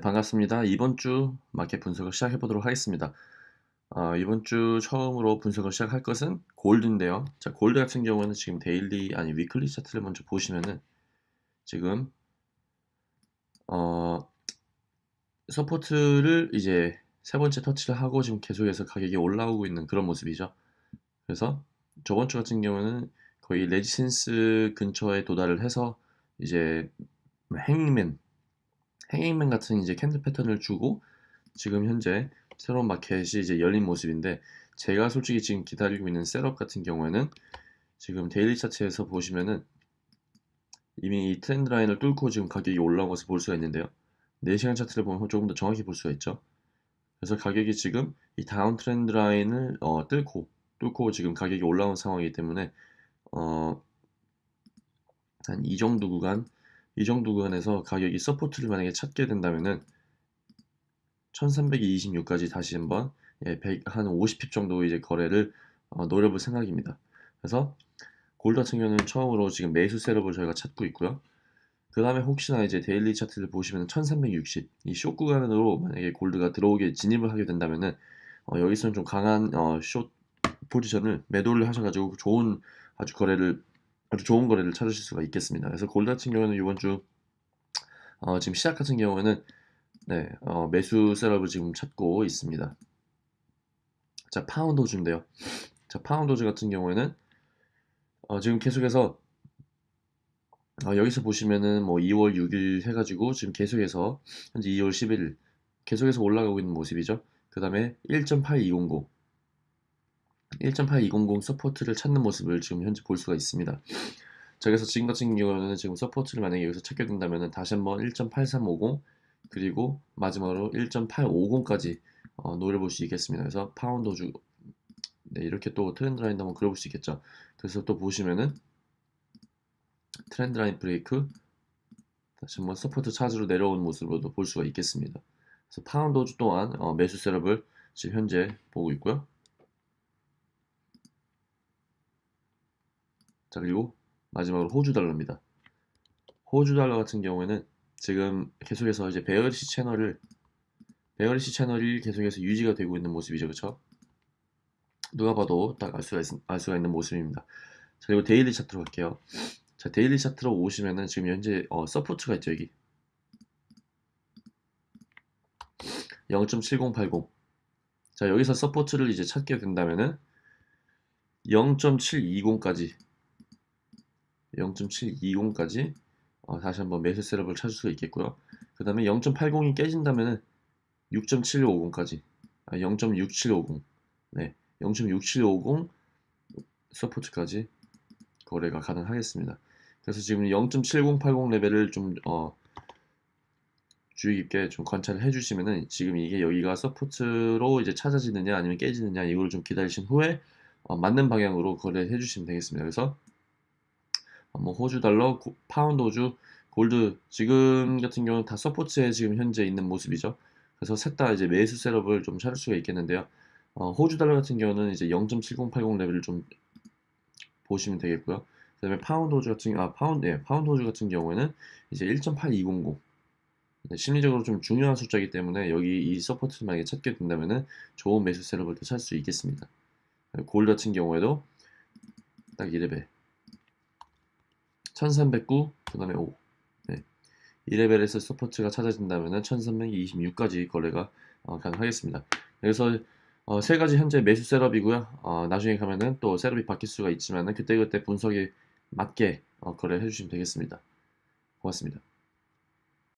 반갑습니다. 이번 주 마켓 분석을 시작해 보도록 하겠습니다. 어, 이번 주 처음으로 분석을 시작할 것은 gold인데요. 자, 골드 같은 경우는 지금 daily 아니 weekly 차트를 먼저 보시면은 지금 어, support를 이제 세 번째 터치를 하고 지금 계속해서 가격이 올라오고 있는 그런 모습이죠. 그래서 저번 주 같은 경우는 거의 resistance 근처에 도달을 해서 이제 hang man hanging man 같은 이제 candle 패턴을 주고 지금 현재 새로운 마켓이 이제 열린 모습인데 제가 솔직히 지금 기다리고 있는 setup 같은 경우에는 지금 daily 차트에서 보시면은 이미 이 trend line을 뚫고 지금 가격이 올라온 것을 볼 수가 있는데요. 4시간 차트를 보면 조금 더 정확히 볼 수가 있죠. 그래서 가격이 지금 이 down trend line을 어, 뚫고 뚫고 지금 가격이 올라온 상황이기 때문에 어, 한 이 정도 구간 이 정도 구간에서 가격이 support를 만약에 찾게 된다면은 1326까지 다시 한번 예, 100, 한 50 pip 정도 이제 거래를 어, 노려볼 생각입니다. 그래서 골드 같은 경우는 처음으로 지금 매수 setup을 저희가 찾고 있고요. 그 다음에 혹시나 이제 daily 차트를 보시면 1360 이 숏 구간으로 만약에 gold가 들어오게 진입을 하게 된다면은 어, 여기서는 좀 강한 어, 숏 포지션을 매도를 하셔가지고 좋은 아주 거래를 아주 좋은 거래를 찾으실 수가 있겠습니다. 그래서 골드 같은 경우는 이번 주 어, 지금 시작 같은 경우에는 네, 어, 매수 setup을 지금 찾고 있습니다. 자, 파운드 호주인데요. 자, 호주 같은 경우에는 어, 지금 계속해서 어, 여기서 보시면은 뭐 2월 6일 해가지고 지금 계속해서 현재 2월 11일 계속해서 올라가고 있는 모습이죠. 그 다음에 1.8200 1.8200 support를 찾는 모습을 지금 현재 볼 수가 있습니다. 자, 그래서 지금 같은 경우는 지금 support를 만약에 여기서 찾게 된다면 다시 한번 1.8350 그리고 마지막으로 1.850까지 어, 노려볼 수 있겠습니다. 그래서 파운드 호주 네, 이렇게 또 trend line 한번 그려볼 수 있겠죠. 그래서 또 보시면은 trend line break 다시 한번 support 찾으러 내려온 모습으로도 볼 수가 있겠습니다. 그래서 파운드 호주 또한 어, 매수 setup을 지금 현재 보고 있고요. 자 그리고 마지막으로 호주 달러입니다. 호주 달러 같은 경우에는 지금 계속해서 이제 bearish channel을 bearish channel이 계속해서 유지가 되고 있는 모습이죠, 그렇죠? 누가 봐도 딱 알 수가, 있, 알 수가 있는 모습입니다. 자 그리고 daily 차트로 갈게요. 자 daily 차트로 오시면은 지금 현재 어, support가 있죠 여기 0.7080. 자 여기서 support를 이제 찾게 된다면은 0.720까지 0.720까지 어, 다시 한번 매수 setup을 찾을 수가 있겠고요. 그 다음에 0.80이 깨진다면 6.750까지 아, 0.6750 네, 0.6750 support까지 거래가 가능하겠습니다. 그래서 지금 0.7080 레벨을 좀 어, 주의 깊게 좀 관찰을 해주시면은 지금 이게 여기가 support로 이제 찾아지느냐 아니면 깨지느냐 이걸 좀 기다리신 후에 어, 맞는 방향으로 거래해 주시면 되겠습니다. 그래서 뭐 호주 달러, 파운드 호주, 골드 지금 같은 경우는 다 support에 지금 현재 있는 모습이죠. 그래서 셋 다 이제 매수 setup을 좀 찾을 수가 있겠는데요. 어, 호주 달러 같은 경우는 이제 0.7080 레벨을 좀 보시면 되겠고요. 그다음에 파운드 호주 같은 아 파운드 예, 파운드 호주 같은 경우에는 이제 1.8200 네, 심리적으로 좀 중요한 숫자이기 때문에 여기 이 support를 만약에 찾게 된다면은 좋은 매수 setup을 또 찾을 수 있겠습니다. 골드 같은 경우에도 딱 2레벨 1309, 그 다음에 5. 네. 2레벨에서 support가 찾아진다면 1326까지 거래가 어, 가능하겠습니다. 그래서 어, 세 가지 현재 매수 setup이고요. 어, 나중에 가면은 또 setup이 바뀔 수가 있지만 그때그때 분석에 맞게 어, 거래를 해주시면 되겠습니다. 고맙습니다.